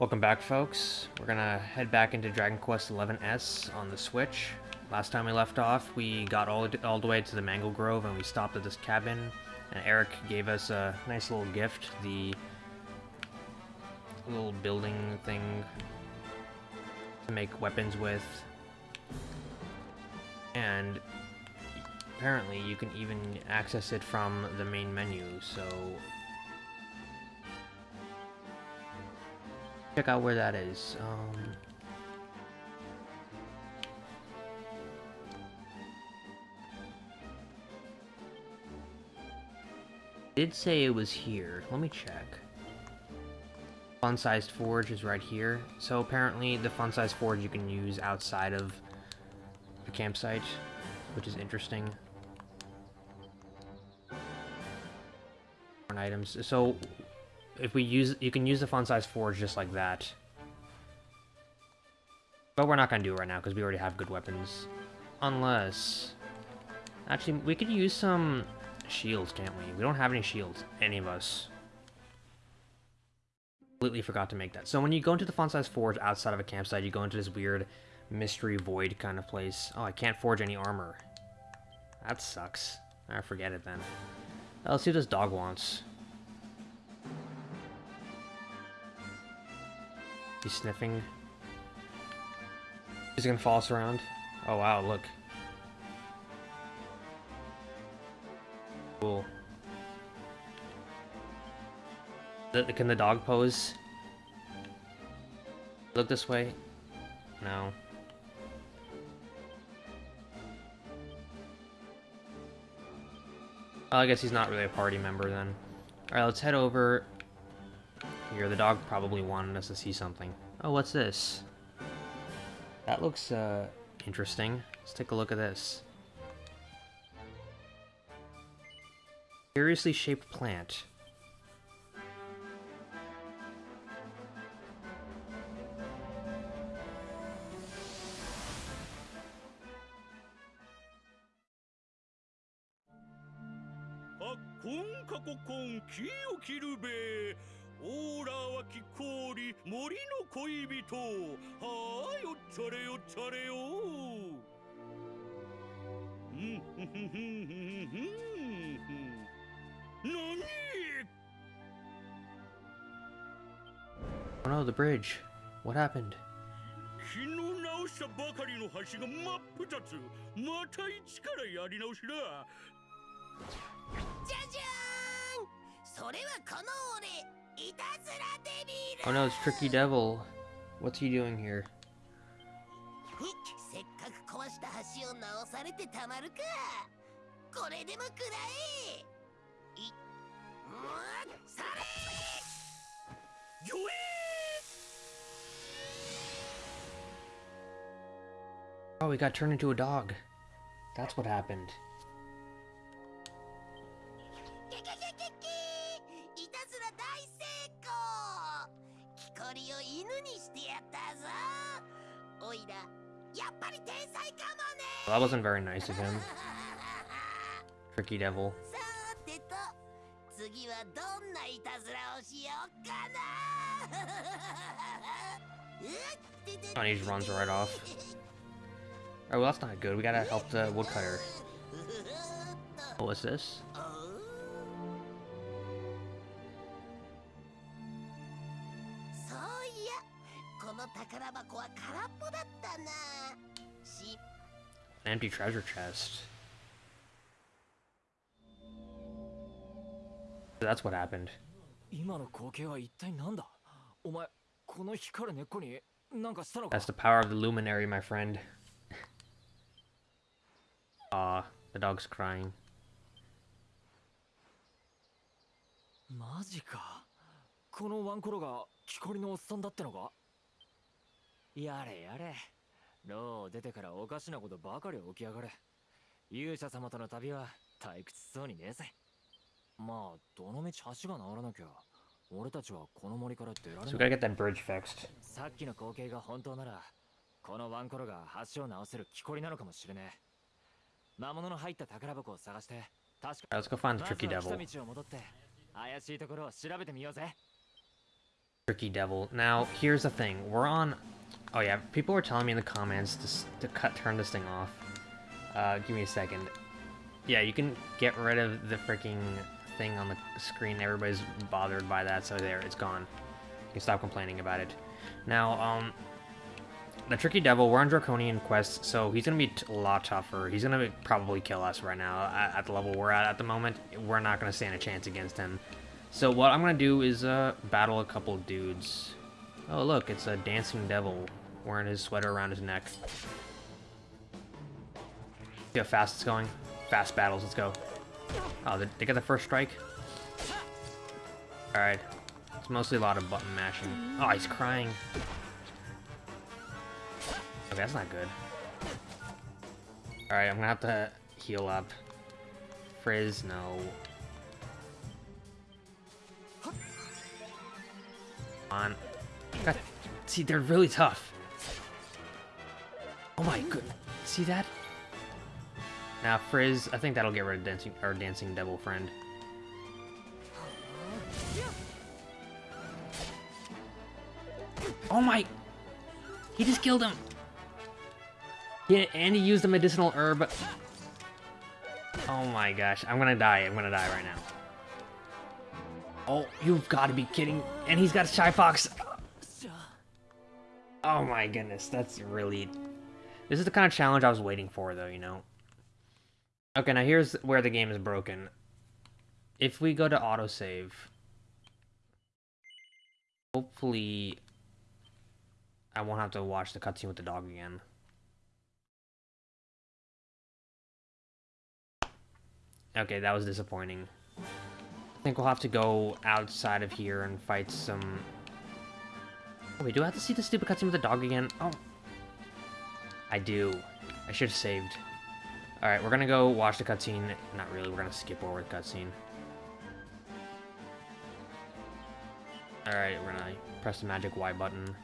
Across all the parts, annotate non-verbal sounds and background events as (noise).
Welcome back, folks. We're gonna head back into Dragon Quest XI-S on the Switch. Last time we left off, we got all, all the way to the Mangle Grove and we stopped at this cabin, and Erik gave us a nice little gift, the little building thing to make weapons with. And apparently you can even access it from the main menu, so check out where that is. Um, did say it was here. Let me check. Fun-sized forge is right here. So apparently the fun-sized forge you can use outside of the campsite, which is interesting. Items. So if we use, you can use the fun-sized forge just like that. But we're not gonna do it right now because we already have good weapons. Unless, actually, we could use some shields, can't we? We don't have any shields, any of us. Completely forgot to make that. So when you go into the fun-sized forge outside of a campsite, you go into this weird mystery void kind of place. Oh, I can't forge any armor. That sucks. I forget it then. let's see what this dog wants. He's sniffing. He's gonna follow us around. Oh wow, look. Cool. Can the dog pose? Look this way? No. Well, I guess he's not really a party member then. Alright, let's head over here. The dog probably wanted us to see something. Oh, what's this? That looks, uh, interesting. Let's take a look at this. Curiously shaped plant. 恋人。はあよっちゃれおっちゃれよ。うんふふふふふ何 Oh 昨日直したばかりの橋が真っ二つ。また一からやり直しだ。じゃじゃん！それはこの俺。Oh no, it's Tricky Devil. What's he doing here? Oh, he got turned into a dog. That's what happened. (laughs) Well, that wasn't very nice of him. (laughs) Tricky devil. (laughs) Oh, he just runs right off. Oh, well, that's not good. We gotta help the woodcutter. Oh, what's this? An empty treasure chest. That's what happened. That's the power of the luminary, my friend. (laughs) Ah, the dog's crying. マジかこのワンコロが木こりのおっさんだってのか やれやれ。牢を出てからおかしなことばかり起きやがる勇者様との旅は退屈そうにねえぜ。まあどのみち橋が治らなきゃ俺たちはこの森から出られない。So さっきの光景が本当ならこのワンコロが橋を直せる木こりなのかもしれねえ。魔物の入った宝箱を探して確か the まずは来.た道を戻って怪しいところを調べてみようぜ Tricky devil. Now, here's the thing. We're on... Oh yeah, people were telling me in the comments to, to cut turn this thing off. Uh, give me a second. Yeah, you can get rid of the freaking thing on the screen. Everybody's bothered by that, so there, it's gone. You can stop complaining about it. Now, um... The Tricky Devil, we're on Draconian Quest, so he's gonna be t- a lot tougher. He's gonna be- probably kill us right now at, at the level we're at at the moment. We're not gonna stand a chance against him. So what I'm gonna do is uh, battle a couple dudes. Oh look, it's a dancing devil wearing his sweater around his neck. See how fast it's going? Fast battles, let's go. Oh, they, they got the first strike? Alright. It's mostly a lot of button mashing. Oh, he's crying. Okay, that's not good. Alright, I'm gonna have to heal up. Frizz, no. On. God, see, they're really tough. Oh my goodness. See that? Now, Frizz, I think that'll get rid of dancing our dancing devil friend. Oh my! He just killed him! Yeah, and he used a medicinal herb. Oh my gosh, I'm gonna die. I'm gonna die right now. Oh, you've got to be kidding. And he's got a Shypox. Oh my goodness, that's really... This is the kind of challenge I was waiting for, though, you know? Okay, now here's where the game is broken. If we go to autosave... Hopefully... I won't have to watch the cutscene with the dog again. Okay, that was disappointing. I think we'll have to go outside of here and fight some... Oh, wait, do I have to see the stupid cutscene with the dog again? Oh. I do. I should have saved. Alright, we're gonna go watch the cutscene. Not really, we're gonna skip over the cutscene. Alright, we're gonna press the magic Y button.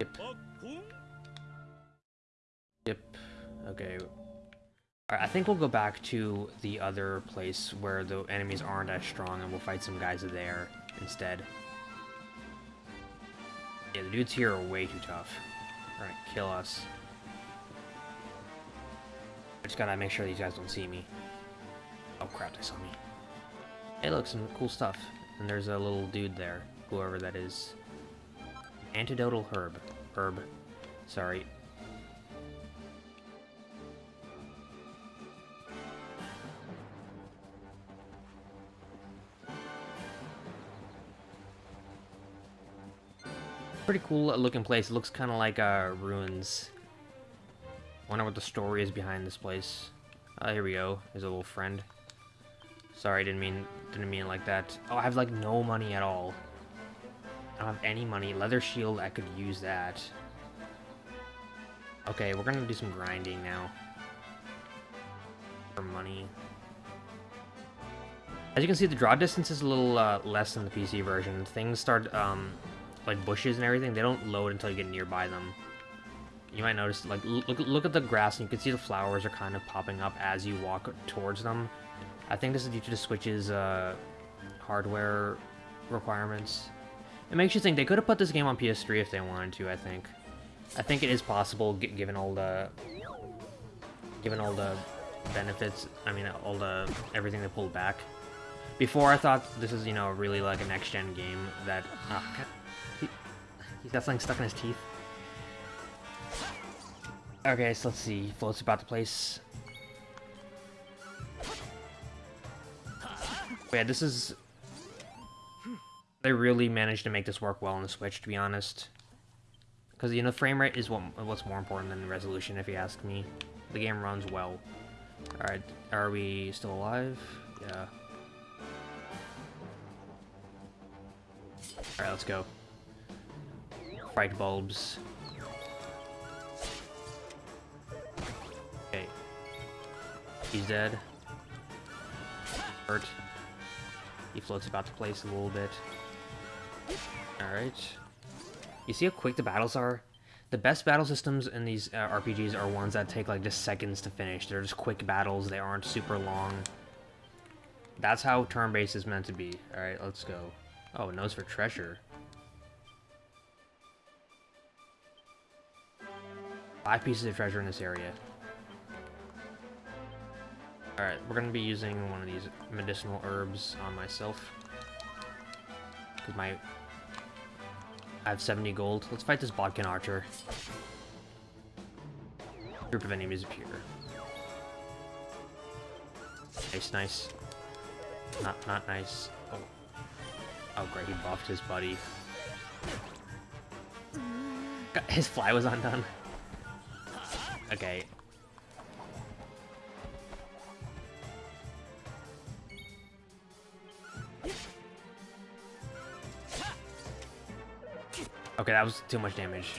Yep. Yep. Okay, Alright, I think we'll go back to the other place where the enemies aren't as strong and we'll fight some guys there instead. Yeah, the dudes here are way too tough. Gonna kill us. I just gotta make sure these guys don't see me. Oh crap, they saw me. Hey look, some cool stuff. And there's a little dude there, whoever that is. Antidotal herb. Herb. Sorry, pretty cool looking place. It looks kind of like uh, ruins. Wonder what the story is behind this place. Uh, here we go. There's a little friend. Sorry, didn't mean didn't mean it like that. Oh, I have like no money at all. I don't have any money. Leather shield, I could use that. Okay, we're gonna do some grinding now. For money. As you can see, the draw distance is a little uh, less than the PC version. Things start um, like bushes and everything, they don't load until you get nearby them. You might notice, like, look, look at the grass, and you can see the flowers are kind of popping up as you walk towards them. I think this is due to the Switch's uh, hardware requirements. It makes you think they could have put this game on PS3 if they wanted to. I think. I think it is possible, given all the, given all the benefits. I mean, all the everything they pulled back. Before I thought this is, you know, really like a next-gen game that. He, he's got something stuck in his teeth. Okay, so let's see. Floats about the place. But yeah, this is... They really managed to make this work well on the Switch, to be honest. Because, you know, frame rate is what, what's more important than resolution, if you ask me. The game runs well. Alright, are we still alive? Yeah. Alright, let's go. Fright bulbs. Okay. He's dead. Hurt. He floats about the place a little bit. Alright. You see how quick the battles are? The best battle systems in these uh, RPGs are ones that take like just seconds to finish. They're just quick battles. They aren't super long. That's how turn-based is meant to be. All right, let's go. Oh, nose for treasure. Five pieces of treasure in this area. Alright, we're gonna be using one of these medicinal herbs on myself. Because my... I have 70 gold. Let's fight this Bodkin Archer. Group of enemies appear. Nice, nice. Not, not nice. Oh. Oh, great, he buffed his buddy. God, His fly was undone. Okay. Okay, that was too much damage.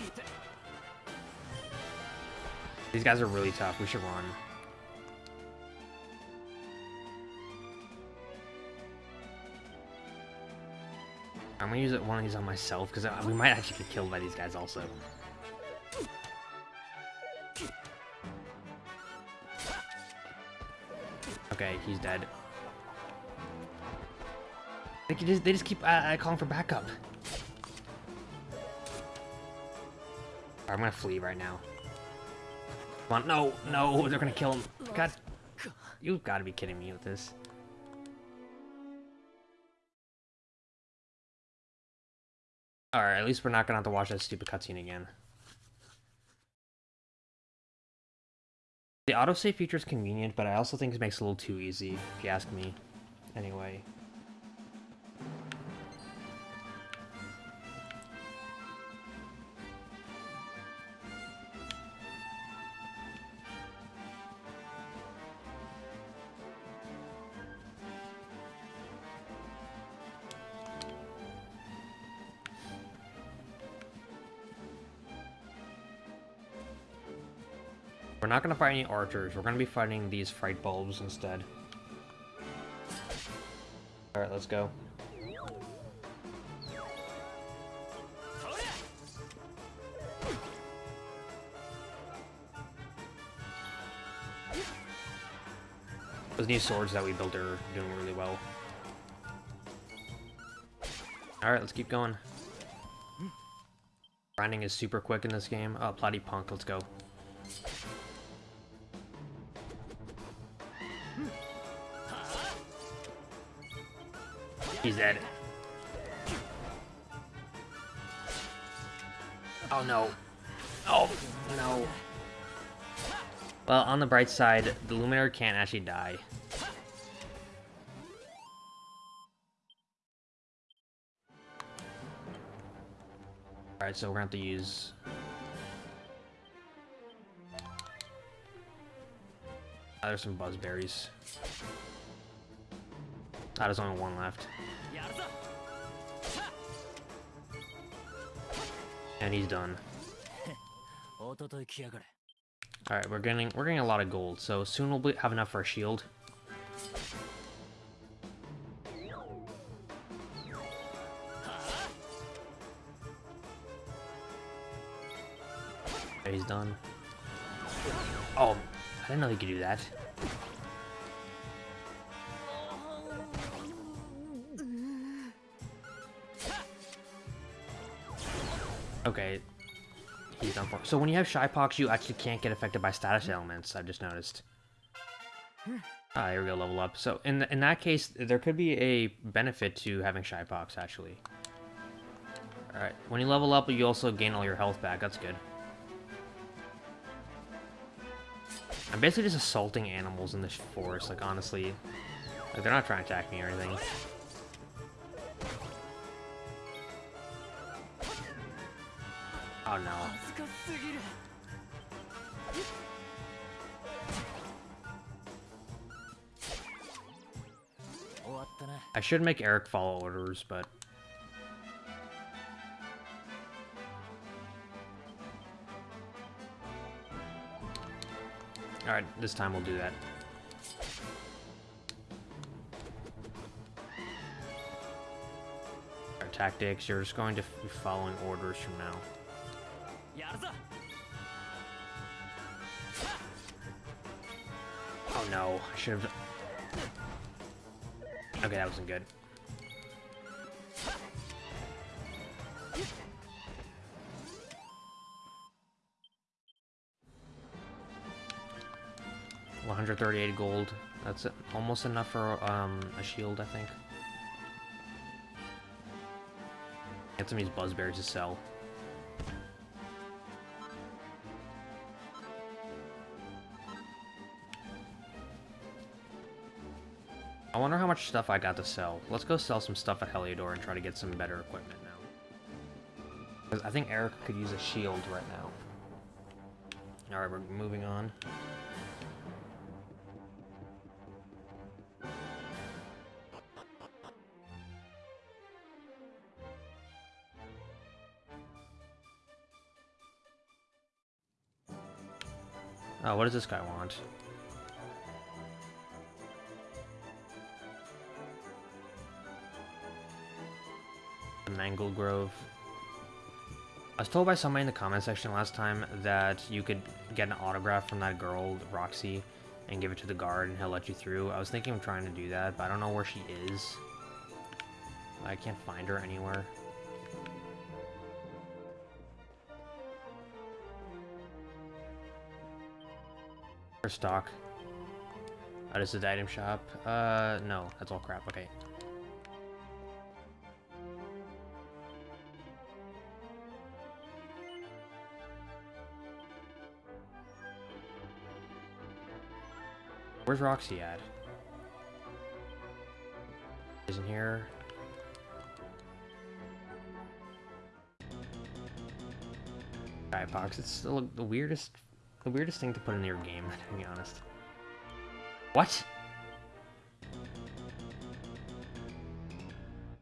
These guys are really tough. We should run. I'm gonna use one of these on myself because we might actually get killed by these guys also. Okay, he's dead. They, just, they just keep uh, uh, calling for backup. I'm gonna flee right now. Come on, no, no, they're gonna kill him. God, you've got to be kidding me with this. Alright, at least we're not gonna have to watch that stupid cutscene again. The autosave feature is convenient, but I also think it makes it a little too easy, if you ask me. Anyway. Not going to fight any archers. We're going to be fighting these fright bulbs instead. Alright, let's go. Those new swords that we built are doing really well. Alright, let's keep going. Grinding is super quick in this game. Oh, Platy Punk, let's go. He's. Oh no. Oh no. Well, on the bright side, the Luminary can't actually die. Alright, so we're gonna have to use... Oh, there's some buzzberries. Ah, there's only one left. And he's done. (laughs) Alright, we're getting we're getting a lot of gold, so soon we'll have enough for a shield. He's done. Oh, I didn't know he could do that. Okay. He's for. So when you have Shy Shypox, you actually can't get affected by status elements, I've just noticed. Ah, here we go, level up. So in, in that case, there could be a benefit to having Shy Shypox, actually. Alright, when you level up, you also gain all your health back, that's good. I'm basically just assaulting animals in this forest, like, honestly. Like, they're not trying to attack me or anything. should make Erik follow orders, but... Alright, this time we'll do that. Our tactics, you're just going to be following orders from now. Oh no, I should have... Okay, that wasn't good. One hundred thirty-eight gold. That's almost enough for um, a shield, I think. Get some of these buzzberries to sell. Much stuff I got to sell. Let's go sell some stuff at Heliodor and try to get some better equipment now. Because I think Erik could use a shield right now. Alright, we're moving on. Oh, what does this guy want? Mangle Grove. I was told by somebody in the comment section last time that you could get an autograph from that girl, Roxy, and give it to the guard and he'll let you through. I was thinking of trying to do that, but I don't know where she is. I can't find her anywhere. Her stock. Oh, this is the item shop. Uh, no, that's all crap. Okay. Where's Roxy at? Isn't here. Skybox. It's still the weirdest, the weirdest thing to put in your game, (laughs) to be honest. What?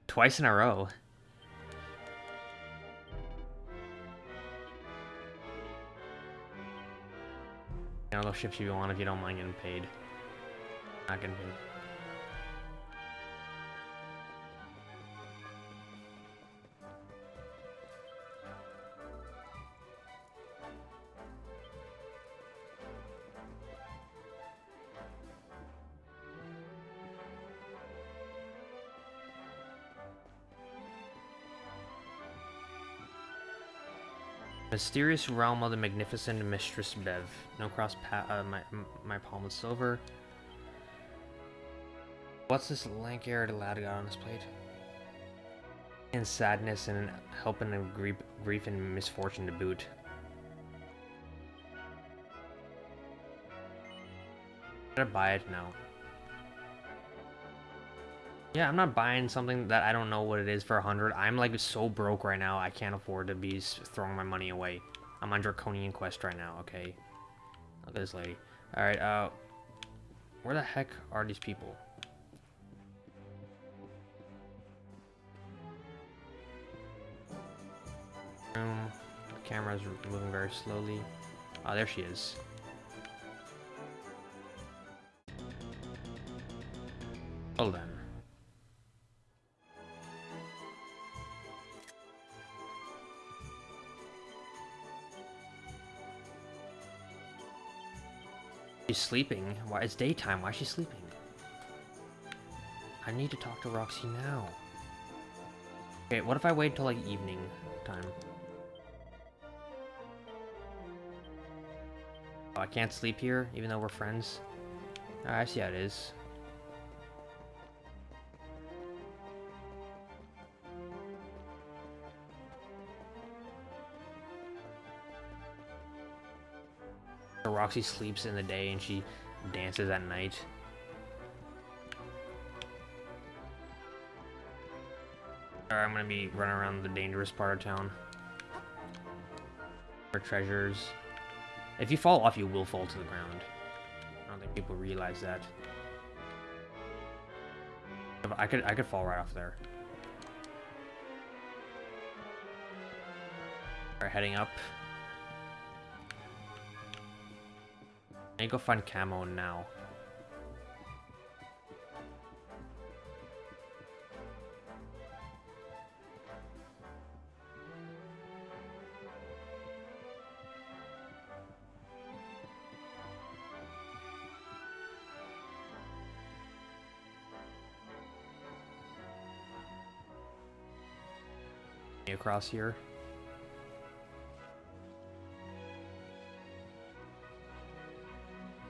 Twice in a row. You know, those ships you want if you don't mind getting paid. Mysterious realm of the magnificent Mistress Bev. No cross pa uh, my, my palm is silver. What's this lank haired lad got on his plate? And sadness and helping and grief, grief and misfortune to boot. Should I buy it? No. Yeah, I'm not buying something that I don't know what it is for a hundred. I'm like so broke right now, I can't afford to be throwing my money away. I'm on Draconian Quest right now, okay? Look at this lady. Alright, uh... Where the heck are these people? Room. The camera's moving very slowly. Oh, there she is. Hold on. She's sleeping. Why? It's daytime. Why is she sleeping? I need to talk to Roxy now. Okay, what if I wait until like evening time? I can't sleep here, even though we're friends. Oh, I see how it is. Roxy sleeps in the day and she dances at night. Alright, I'm gonna be running around the dangerous part of town. For treasures. If you fall off, you will fall to the ground. I don't think people realize that. I could I could fall right off there. Alright, heading up. I need to go find camo now. Across here.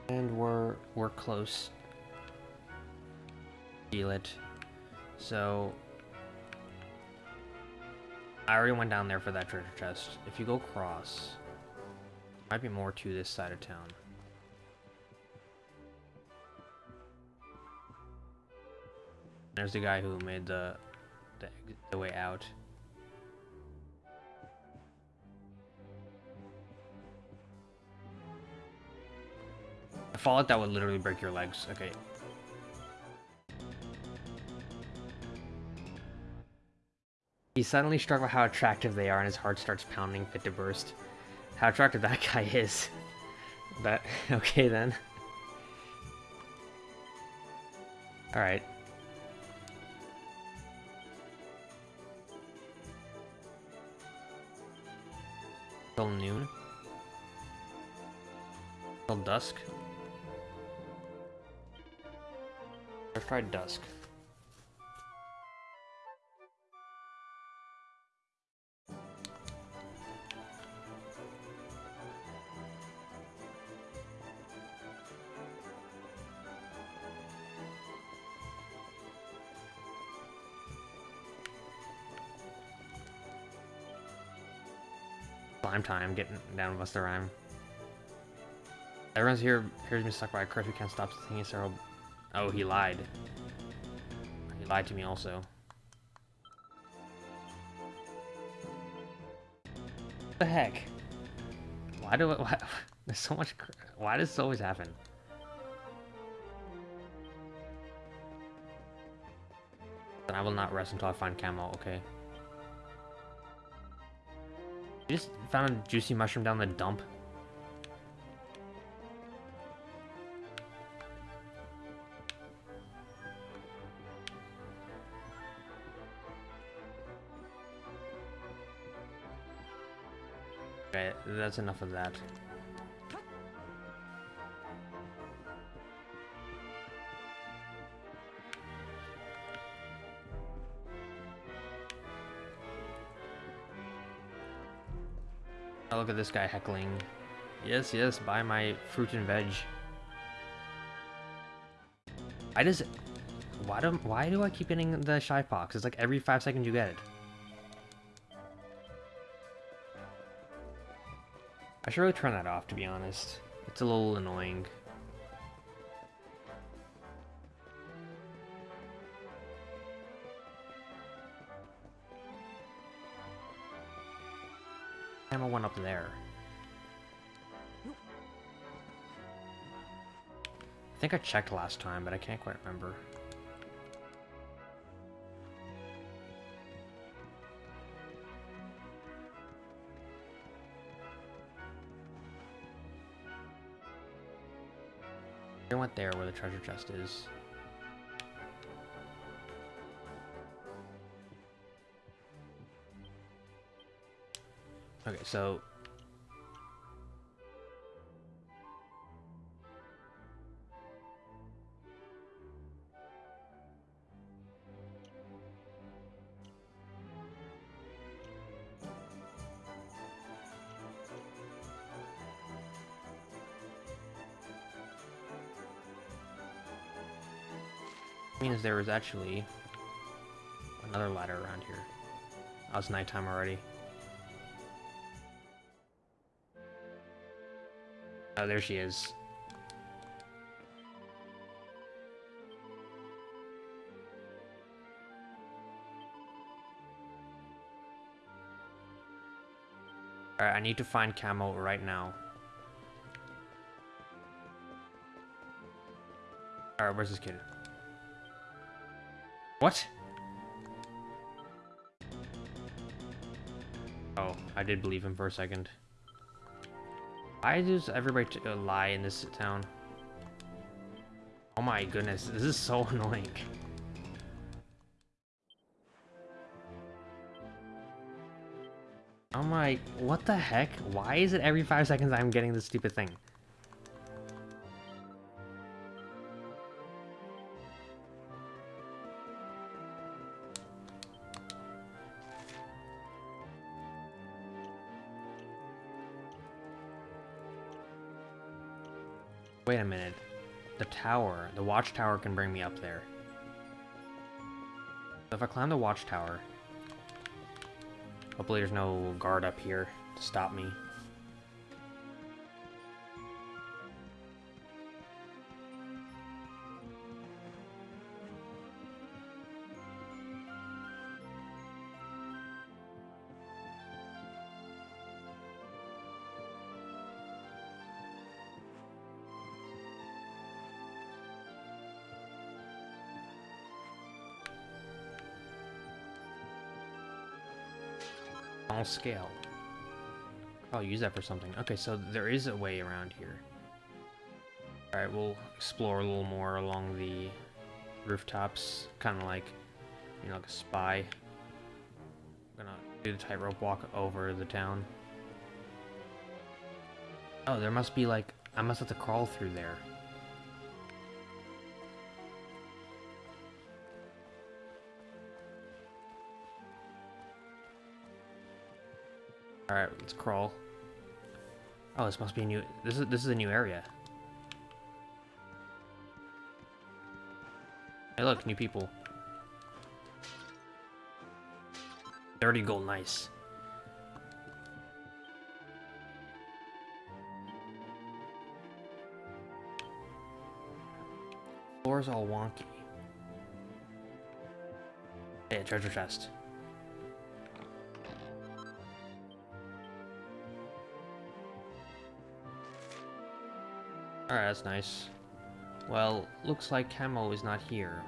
And we're we're close. Feel it. So I already went down there for that treasure chest. If you go across, might be more to this side of town. There's the guy who made the the, the way out. Fall like that would literally break your legs. Okay. He's suddenly by how attractive they are and his heart starts pounding fit to burst. How attractive that (laughs) guy is. But, (laughs) okay then. Alright. Till noon? Till dusk? Let's try dusk. Slime time, getting down with the rhyme. Everyone's here hears me stuck by a curfew, can't stop thinking so. Oh, he lied. He lied to me also. What the heck? Why do it? Why, (laughs) there's so much. Why does this always happen? Then I will not rest until I find camo. Okay. You just found a juicy mushroom down the dump. That's enough of that. Oh, look at this guy heckling. Yes, yes, buy my fruit and veg. I just... Why do, why do I keep getting the Shypox? It's like every five seconds you get it. Should really turn that off, to be honest. It's a little annoying. Ammo went up there. I think I checked last time, but I can't quite remember. I went there where the treasure chest is. Okay, so there was actually another ladder around here. Oh, it's nighttime already. Oh, there she is. Alright, I need to find Camo right now. Alright, where's this kid? What? Oh, I did believe him for a second. Why does everybody uh, lie in this town? Oh my goodness, this is so (laughs) annoying. I'm like, what the heck? Why is it every five seconds I'm getting this stupid thing? Tower, the watchtower can bring me up there. So if I climb the watchtower, hopefully there's no guard up here to stop me. Small scale. I'll use that for something. Okay, so there is a way around here. Alright, we'll explore a little more along the rooftops. Kind of like, you know, like a spy. I'm gonna do the tightrope walk over the town. Oh, there must be like... I must have to crawl through there. Alright, let's crawl. Oh, this must be a new... This is, this is a new area. Hey, look, new people. 30 gold, nice. Floor's all wonky. Hey, treasure chest. Alright, that's nice. Well, looks like Camo is not here.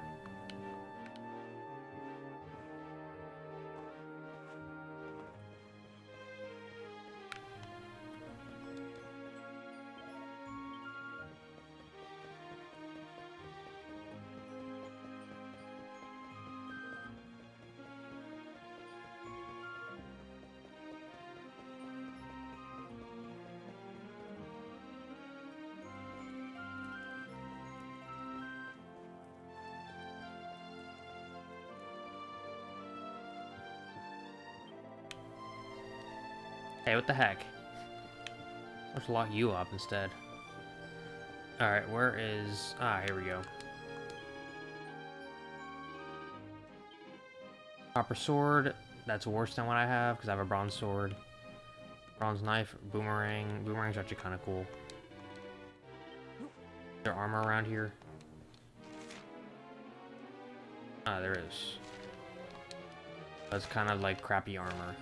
Hey, what the heck? Let's lock you up instead. Alright, where is... Ah, here we go. Copper sword. That's worse than what I have, because I have a bronze sword. Bronze knife, boomerang. Boomerang's actually kind of cool. Is there armor around here? Ah, there is. That's kind of like crappy armor.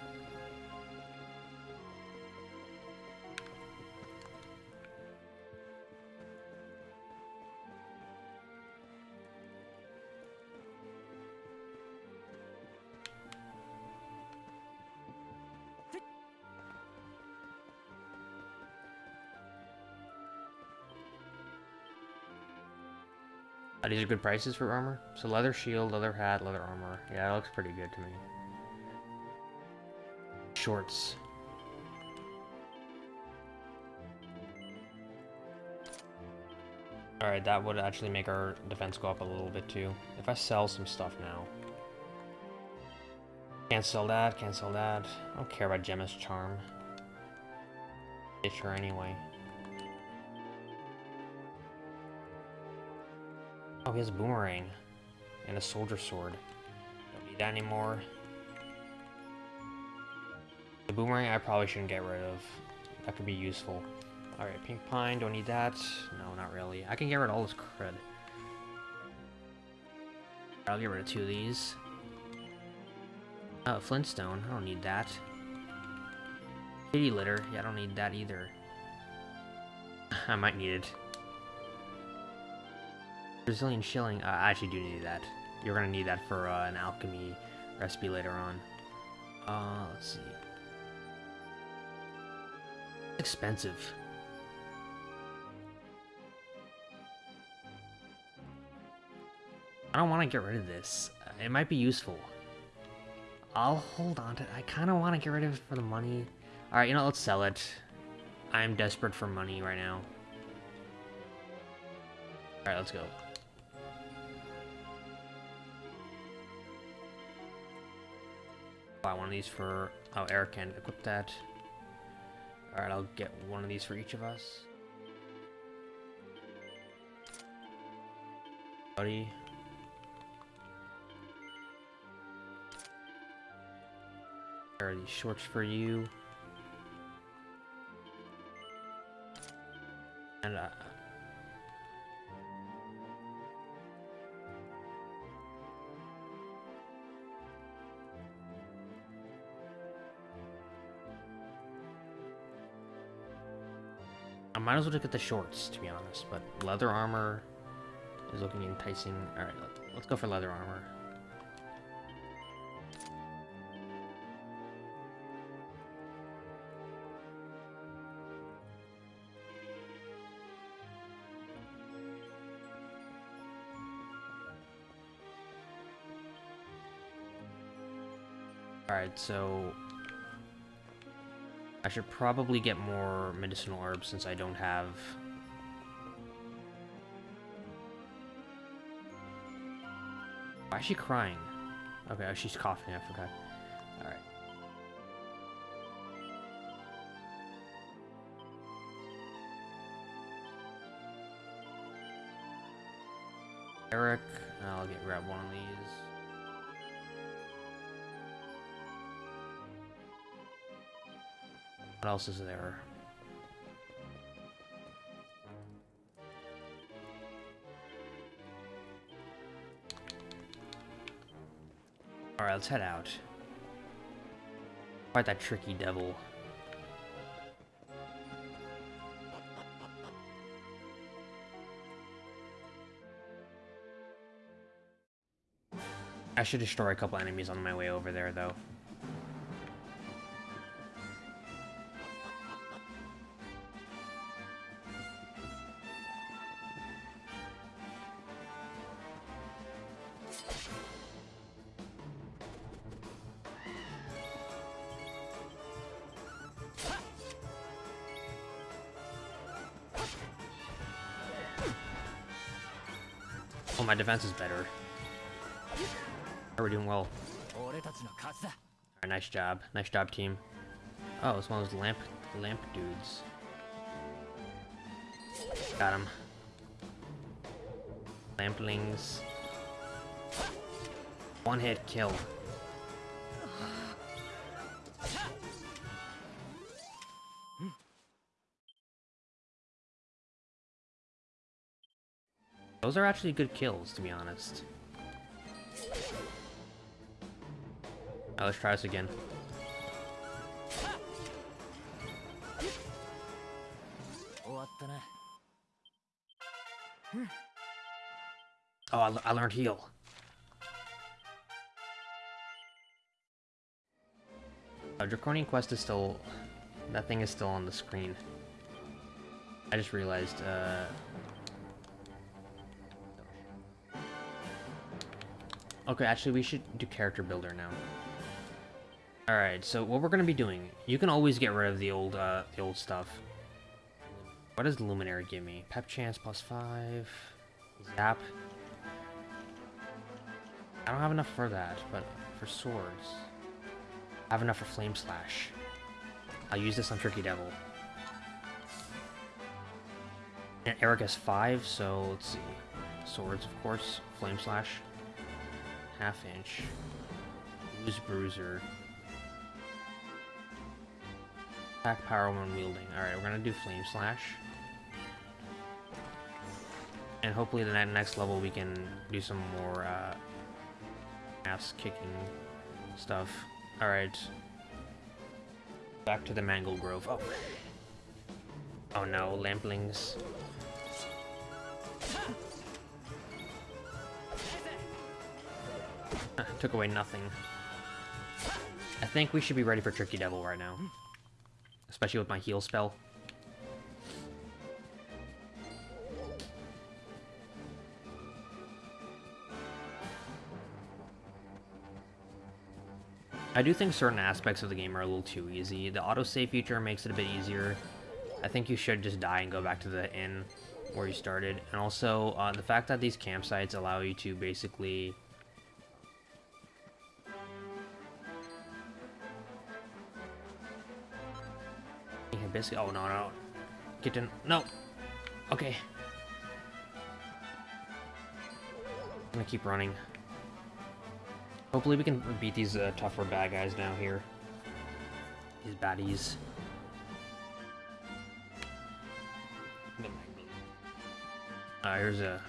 Uh, these are good prices for armor. So leather shield, leather hat, leather armor. Yeah, that looks pretty good to me. Shorts. Alright, that would actually make our defense go up a little bit too. If I sell some stuff now. Can't sell that, can't sell that. I don't care about Gemma's charm. Ditch her anyway. He has boomerang. And a soldier sword. Don't need that anymore. The boomerang I probably shouldn't get rid of. That could be useful. Alright, pink pine, don't need that. No, not really. I can get rid of all this crud. I'll get rid of two of these. Oh, flintstone, I don't need that. Kitty litter, yeah, I don't need that either. (laughs) I might need it. Brazilian shilling. Uh, I actually do need that. You're gonna need that for uh, an alchemy recipe later on. Uh, let's see. Expensive. I don't want to get rid of this. It might be useful. I'll hold on to it. I kind of want to get rid of it for the money. Alright, you know, let's sell it. I'm desperate for money right now. Alright, let's go. buy one of these for... how Erik can equip that. Alright, I'll get one of these for each of us. Buddy. There are these shorts for you. And, uh, might as well just get the shorts, to be honest. But leather armor is looking enticing. All right, let, let's go for leather armor. Alright, so I should probably get more medicinal herbs since I don't have... Why is she crying? Okay, oh, she's coughing, I forgot. Alright. Erik, I'll get grab one of these. What else is there? Alright, let's head out. Fight that tricky devil. I should destroy a couple enemies on my way over there, though. defense is better. We're doing well. Nice job. Nice job, team. Oh, it's one of those lamp lamp dudes. Got him. Lamplings. One hit kill. Those are actually good kills, to be honest. Let's try this again. Oh, I, I learned heal. Uh, Draconian Quest is still... That thing is still on the screen. I just realized, uh... Okay, actually, we should do character builder now. Alright, so what we're gonna be doing, you can always get rid of the old, uh, the old stuff. What does Luminary give me? Pep chance plus five. Zap. I don't have enough for that, but for swords. I have enough for Flame Slash. I'll use this on Tricky Devil. And Erik has five, so let's see. Swords, of course. Flame Slash. Half inch. Use Bruiser. Attack power when wielding. Alright, we're gonna do Flame Slash. And hopefully the next level we can do some more uh, ass kicking stuff. Alright. Back to the Mangle Grove. Oh. Oh no, Lamplings. Took away nothing. I think we should be ready for Tricky Devil right now. Especially with my heal spell. I do think certain aspects of the game are a little too easy. The autosave feature makes it a bit easier. I think you should just die and go back to the inn where you started. And also, uh, the fact that these campsites allow you to basically... basically... Oh, no, no. Get in... No! Okay. I'm gonna keep running. Hopefully we can beat these uh, tougher bad guys down here. These baddies. Uh, here's a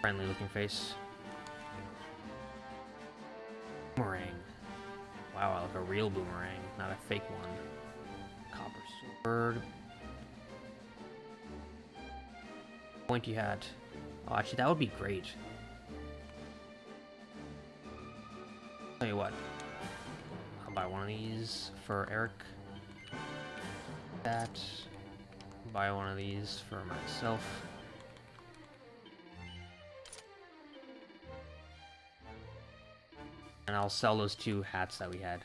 friendly looking face. Boomerang. Wow, I like a real boomerang, not a fake one. Sword. Pointy hat. Oh, actually, that would be great. Tell you what. I'll buy one of these for Erik. That. Buy one of these for myself. And I'll sell those two hats that we had.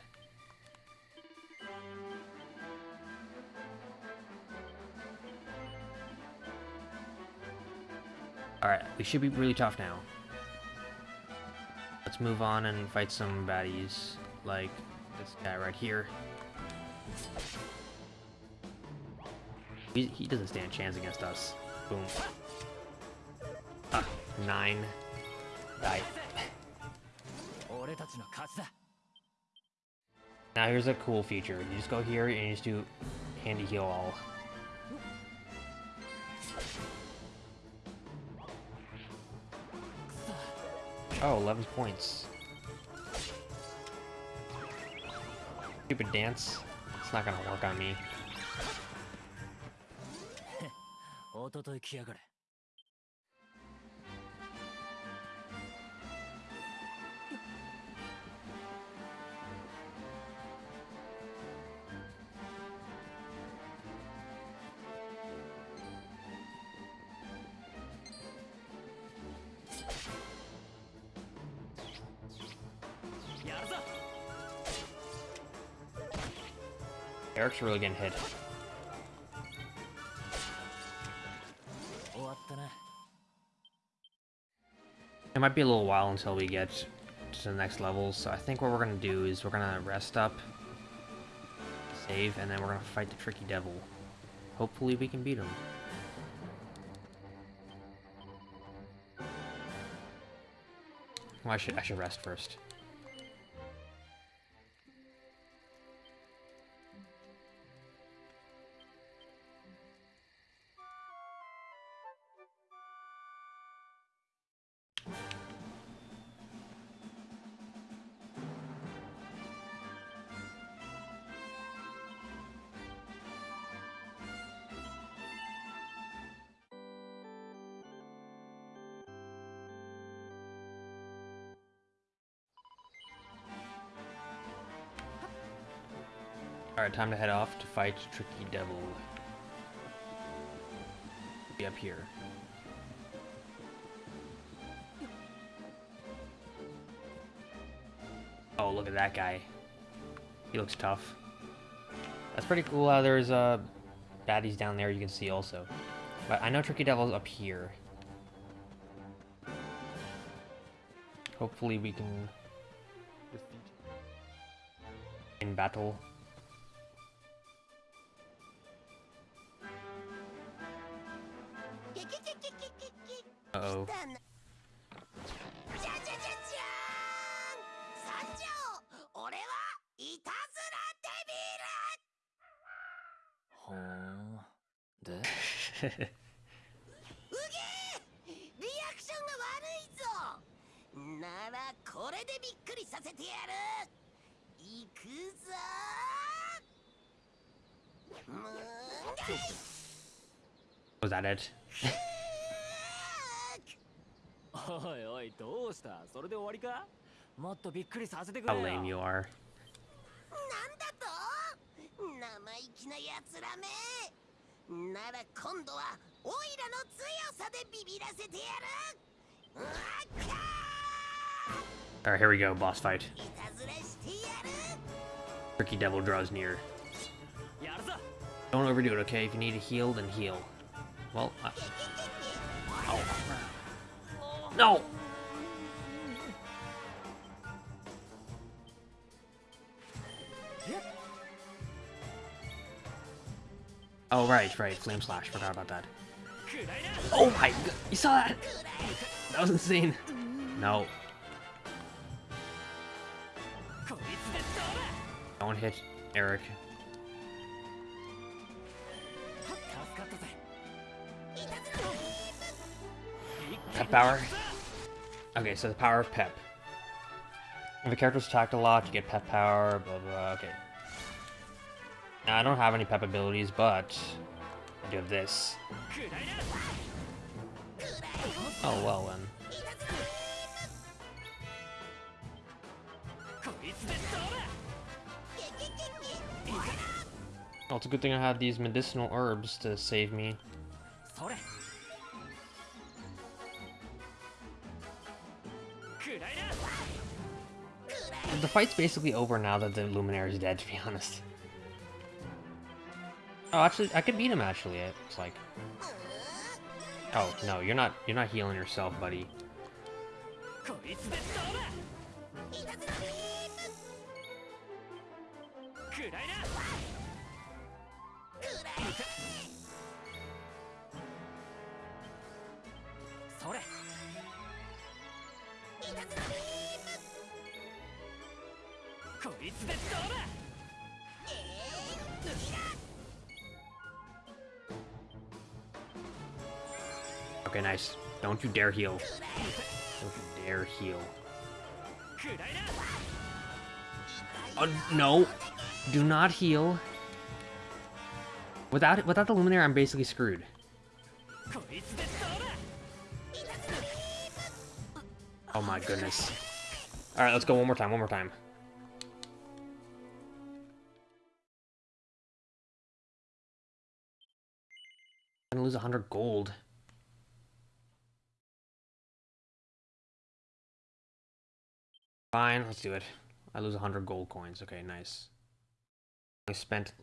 We should be really tough now. Let's move on and fight some baddies, like this guy right here. He, he doesn't stand a chance against us. Boom. Ah, nine. Die. Now here's a cool feature. You just go here and you just do handy heal all. Oh, 11 points. Stupid dance. It's not gonna work on me. (laughs) Merc's really getting hit. It might be a little while until we get to the next level, so I think what we're going to do is we're going to rest up, save, and then we're going to fight the Tricky Devil. Hopefully we can beat him. Well, I should, I should rest first. Alright, time to head off to fight Tricky Devil. Be up here. Oh, look at that guy. He looks tough. That's pretty cool how there's uh, baddies down there you can see also. But I know Tricky Devil's up here. Hopefully we can defeat in battle. Uh oh. Was that it? (laughs) おいおい、どうしたそれで終わりかもっとびっくりさせてくれよ。How lame you are. Alright, here we go, boss fight. Tricky Devil draws near. Don't overdo it, okay? If you need to heal, then heal. Oh. No! Oh, right, right. Flame Slash. Forgot about that. Oh my god. You saw that? That was insane. No. Don't hit Erik. Pep power? Okay, so the power of Pep. If a character's attacked a lot, you get Pep power, blah blah, okay. Now, I don't have any Pep abilities, but I do have this. Oh, well then. Well, it's a good thing I have these medicinal herbs to save me. The fight's basically over now that the Luminary is dead, to be honest. Oh, actually, I could beat him, actually, it's like. Oh, no, you're not, you're not healing yourself, buddy. Don't you dare heal. Don't you dare heal. Uh, no. Do not heal. Without without the Luminary, I'm basically screwed. Oh my goodness. Alright, let's go one more time, one more time. I'm gonna lose 100 gold. Fine, let's do it. I lose 100 gold coins. Okay, nice. I spent...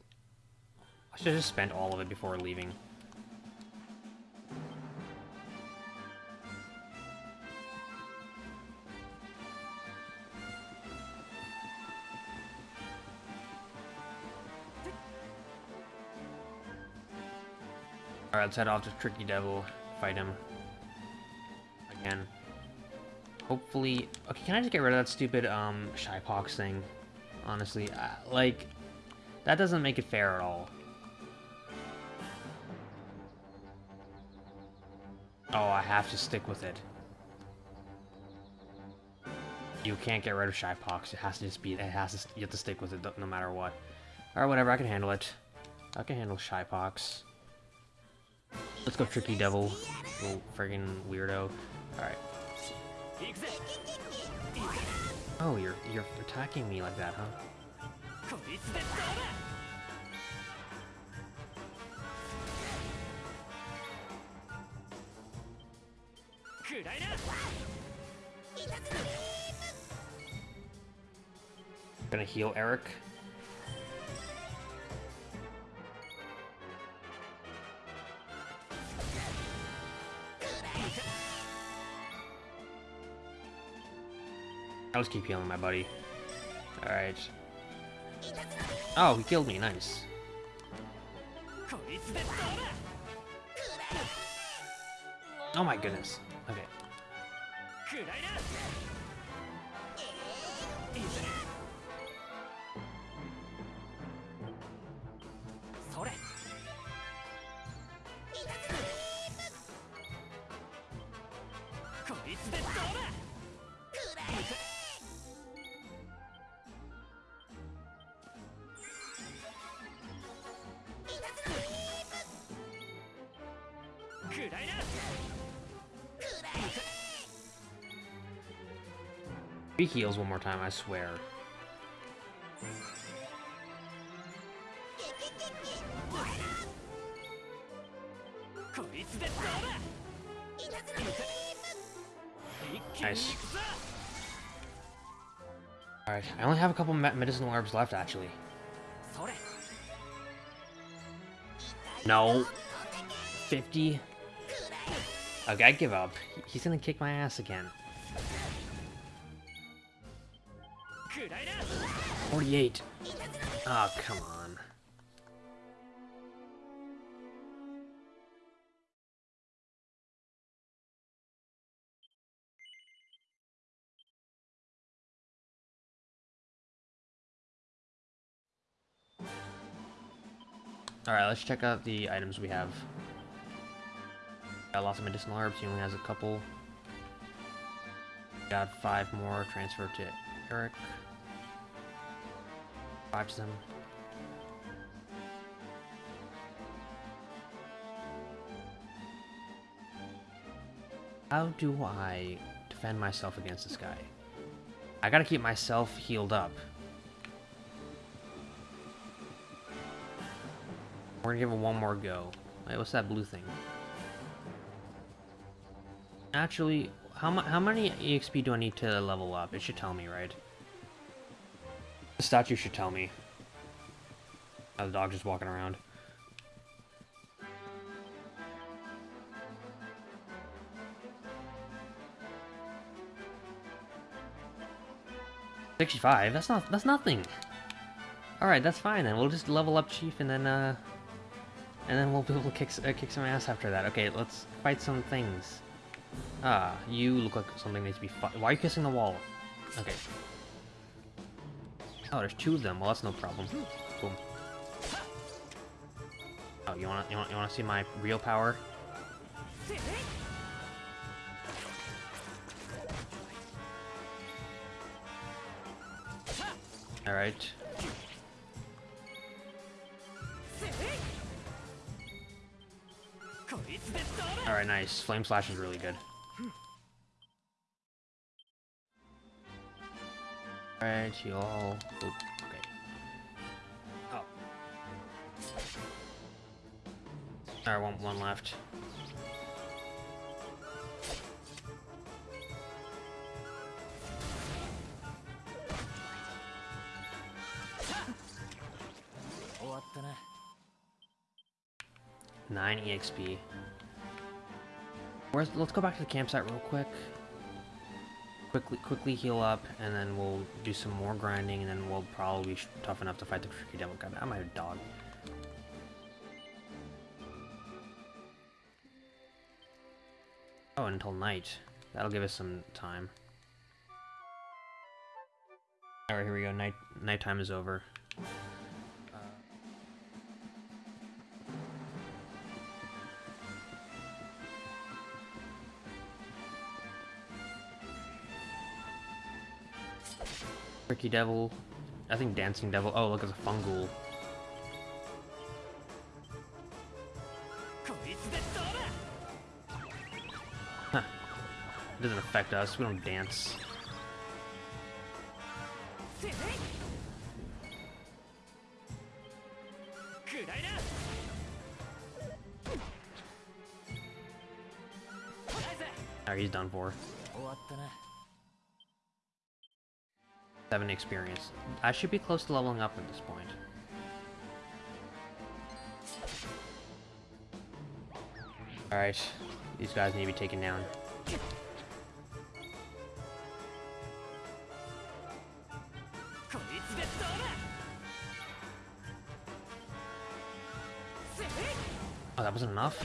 I should have just spent all of it before leaving. Alright, let's head off to Tricky Devil, fight him. Again. Hopefully... Okay, can I just get rid of that stupid, um, Shypox thing? Honestly, uh, like... That doesn't make it fair at all. Oh, I have to stick with it. You can't get rid of Shypox. It has to just be... It has to... You have to stick with it no matter what. Alright, whatever. I can handle it. I can handle Shypox. Let's go Tricky Devil. Little friggin' weirdo. Alright. Oh, you're you're attacking me like that, huh? Gonna heal Erik. I'll just keep healing my buddy. Alright. Oh, he killed me. Nice. Oh my goodness. Okay. heals one more time, I swear. Nice. Alright, I only have a couple medicinal herbs left, actually. No. 50? Okay, I give up. He's gonna kick my ass again. 48. Oh, come on. Alright, let's check out the items we have. Got lots of medicinal herbs, he only has a couple. Got five more, transfer to Erik. Watch them. How do I defend myself against this guy? I gotta keep myself healed up. We're gonna give it one more go. Wait, what's that blue thing? Actually, how, how many EXP do I need to level up? It should tell me, right? The statue should tell me. Oh, the dog just walking around. Sixty-five. That's not. That's nothing. All right, that's fine then. We'll just level up Chief, and then uh, and then we'll be able to kick uh, kick some ass after that. Okay, let's fight some things. Ah, you look like something needs to be. Why are you kissing the wall? Okay. Oh, there's two of them. Well, that's no problem. Boom. Oh, you wanna you wanna you wanna see my real power? All right. All right, nice. Flame slash is really good. All right, you all. Oop, okay. Oh. Right, one one left. Nine EXP. Where's, let's go back to the campsite real quick. Quickly, quickly heal up, and then we'll do some more grinding, and then we'll probably be tough enough to fight the tricky devil. God, I'm a dog. Oh, until night. That'll give us some time. Alright, here we go. Night nighttime is over. Tricky Devil. I think Dancing Devil. Oh, look, it's a Fungal. Huh. It doesn't affect us. We don't dance. Alright, he's done for. Experience. I should be close to leveling up at this point. Alright, these guys need to be taken down. Oh, that wasn't enough?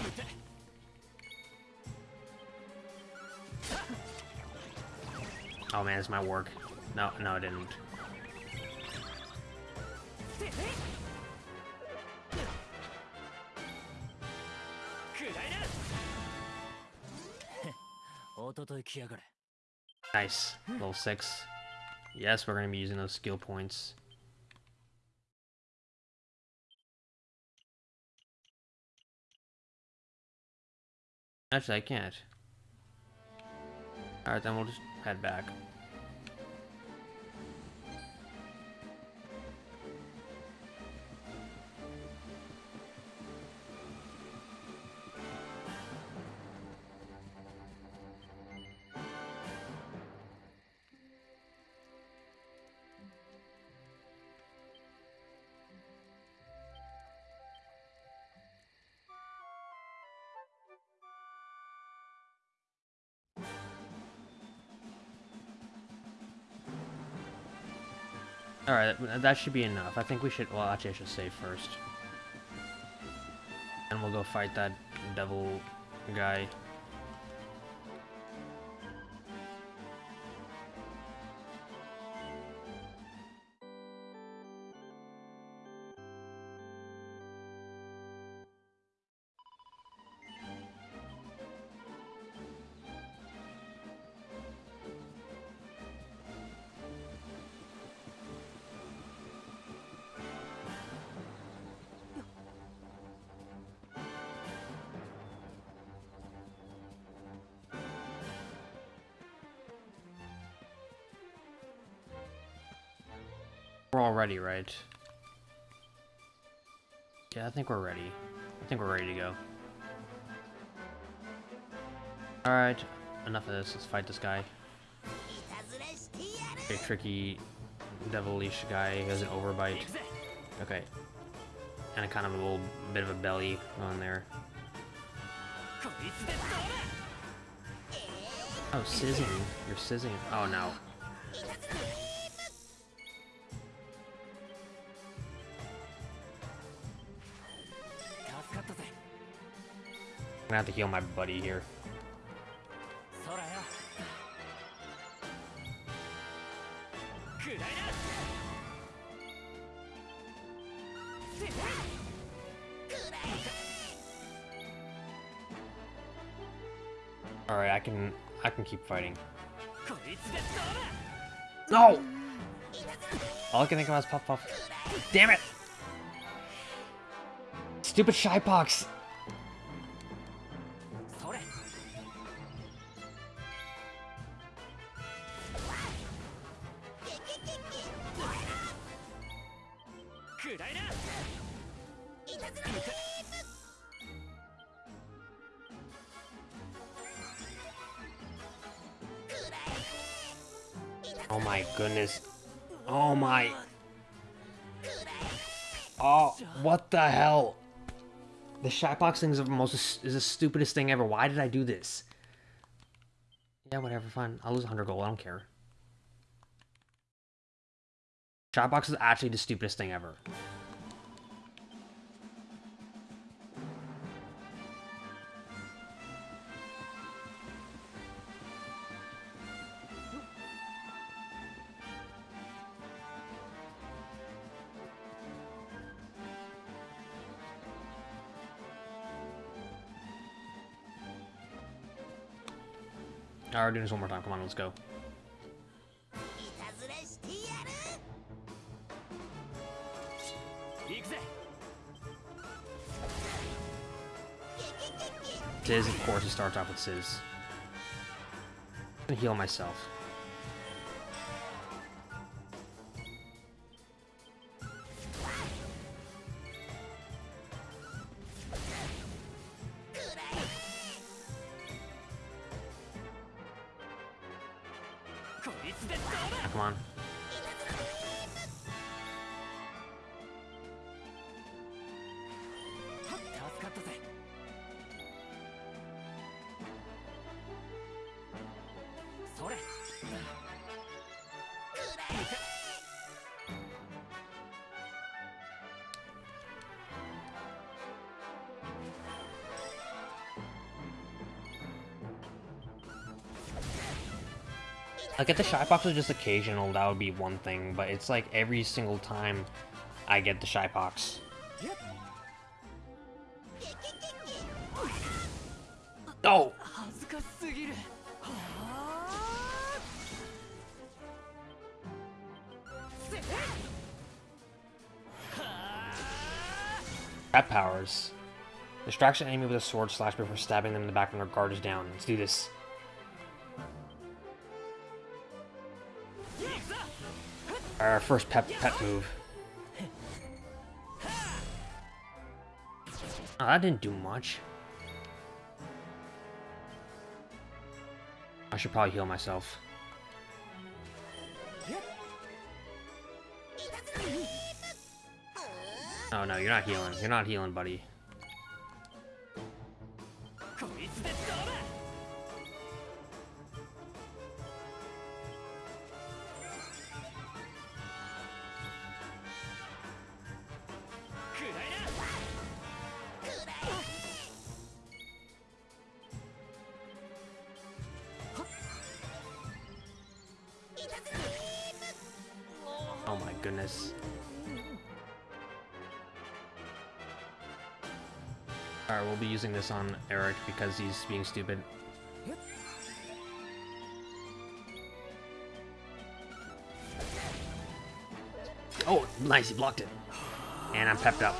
Oh man, it's my work. No, no, it didn't. Nice. Level 6. Yes, we're going to be using those skill points. Actually, I can't. Alright, then we'll just head back. Alright, that should be enough. I think we should... Well, actually, I should save first. And we'll go fight that devil guy. already, right? Yeah, I think we're ready. I think we're ready to go. Alright, enough of this. Let's fight this guy. Okay, tricky devilish guy He has an overbite. Okay. And a kind of a little bit of a belly on there. Oh, sizzling! You're sizzling. Oh, no. gonna have to heal my buddy here. Alright, I can I can keep fighting. No! All I can think about is Puff Puff. Damn it! Stupid Shypox! Thing is the most is the stupidest thing ever. Why did I do this? Yeah, whatever, fine. I'll lose 100 gold. I don't care. Shypox is actually the stupidest thing ever. doing this one more time. Come on, let's go. Sizz, of course, he starts off with Sizz. i heal myself. Like, if the Shypox was just occasional, that would be one thing, but it's like every single time I get the Shypox. Oh! Trap powers. Distraction enemy with a sword slash before stabbing them in the back when their guard is down. Let's do this. Our first pep pet move. Oh, that didn't do much. I should probably heal myself. Oh no, you're not healing. You're not healing, buddy. this on Erik because he's being stupid. Oh, nice, he blocked it. And I'm pepped up.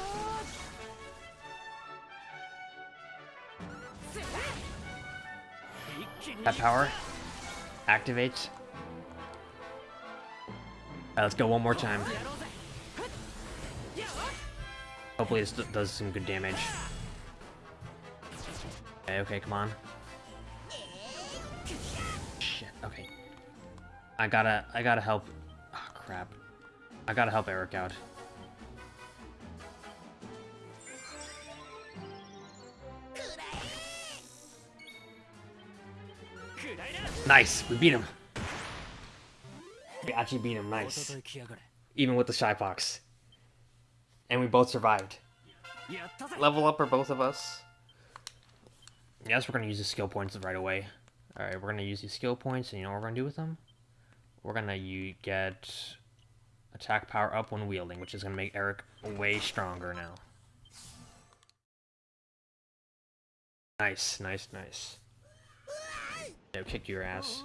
That power activates. Right, let's go one more time. Hopefully this does some good damage. Okay, okay, come on. Shit, okay. I gotta, I gotta help. Oh, crap. I gotta help Erik out. Nice, we beat him. We actually beat him, nice. Even with the Shypox. And we both survived. Level up for both of us. Yes, we're going to use the skill points right away. Alright, we're going to use these skill points, and you know what we're going to do with them? We're going to get attack power up when wielding, which is going to make Erik way stronger now. Nice, nice, nice. No, kick your ass.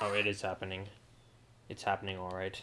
Oh, it is happening. It's happening alright.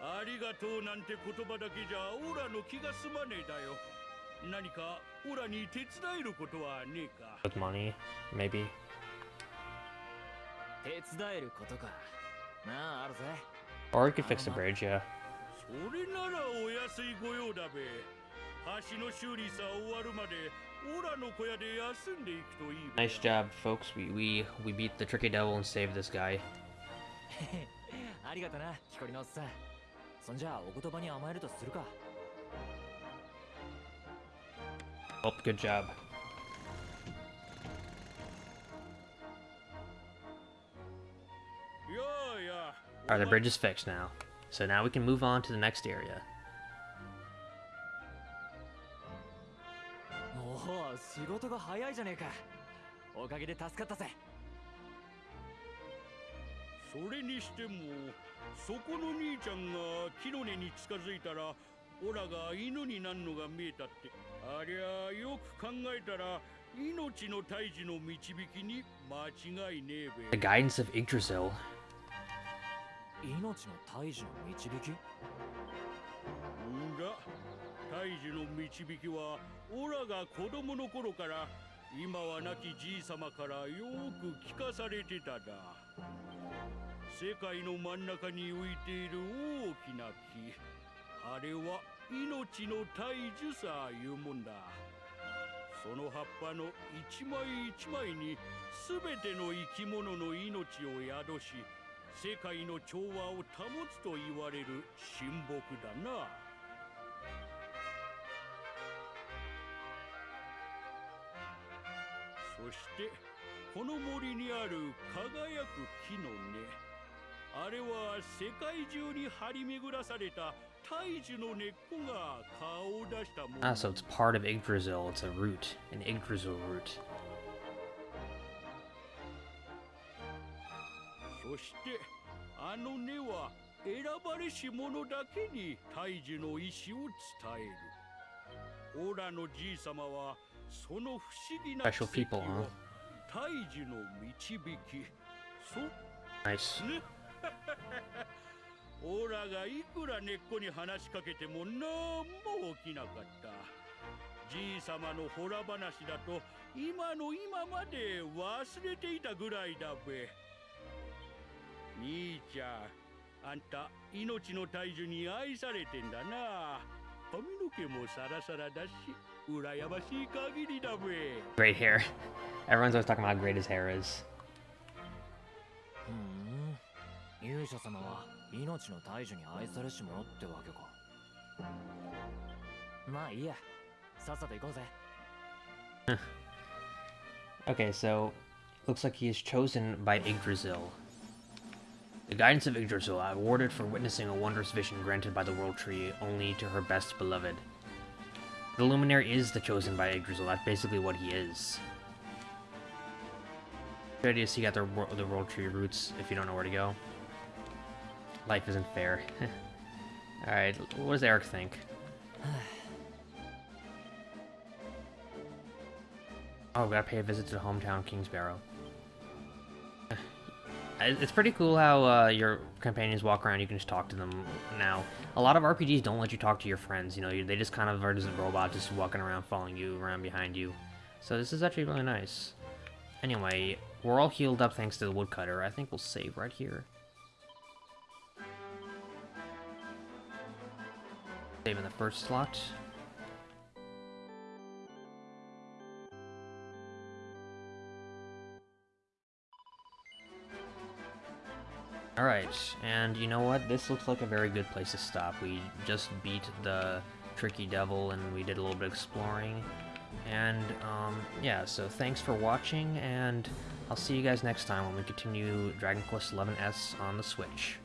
ありがとうなんて言葉だけじゃオラの気が済まねえだよ何かオラに手伝えることはねえか With money, maybe. 手伝えることかなああるぜ Or we could fix the bridge, yeah. それならお安いご用だべ橋の修理さ終わるまでオラの小屋で休んでいくといいべ Nice job, folks. We we we beat the tricky devil and saved this guy. (laughs) そんじゃあお言葉に甘えるとするか Oh, good job. Alright, the bridge is fixed now. So now we can move on to the next area. おお仕事が早いじゃねえかおかげで助かったぜそれにしてもそこの兄ちゃんが木の根に近づいたらオラが犬になんのが見えたって。ありゃよく考えたら命の胎児の導き。に間違いねえ The べ guidance of Yggdrasil. 命の胎児の導き。んだ胎児の導きはオラが子供の頃から今は亡きじい様からよく聞かされてただ世界の真ん中に浮いている大きな木。あれは命の胎児さいうもんだ。その葉っぱの一枚一枚に全ての生き物の命を宿し世界の調和を保つと言われる神木だな。そしてこの森にある輝く木の根。あれは世界中に張り巡らされた大樹の根っこが顔を出したもの Ah, so it's part of Yggdrasil. It's a root, an Yggdrasil root. そしてあの根は選ばれし者だけに大樹の意志を伝えるオラのじい様はその不思議な Special 奇跡 people, を huh? 大樹の導きそ Nice. ねオラがいくら根っこに話しかけてもなんも起きなかった。じい様のほら話だと今の今まで忘れていたぐらいだべ。兄ちゃんあんた命の大樹に愛されてんだな。髪の毛もサラサラだし羨ましい限りだべ。Great hair. Everyone's always talking about how great his hair is. ふん勇者様は命の大樹に愛されし者ってわけかまあいいやさっさと行こうぜ Okay, so looks like he is chosen by Yggdrasil. The guidance of Yggdrasil, awarded for witnessing a wondrous vision granted by the World Tree only to her best beloved. The Luminary is the chosen by Yggdrasil. That's basically what he is. Good idea to seek out the, wor- the World Tree roots if you don't know where to go. Life isn't fair. (laughs) Alright, what does Erik think? (sighs) Oh, we gotta pay a visit to the hometown Kingsbarrow. (sighs) It's pretty cool how uh, your companions walk around. You can just talk to them now. A lot of RPGs don't let you talk to your friends. You know, they just kind of are just a robot, just walking around, following you around behind you. So this is actually really nice. Anyway, we're all healed up thanks to the woodcutter. I think we'll save right here. Save in the first slot. Alright, and you know what? This looks like a very good place to stop. We just beat the Tricky Devil and we did a little bit of exploring. And, um, yeah, so thanks for watching, and I'll see you guys next time when we continue Dragon Quest XI S on the Switch.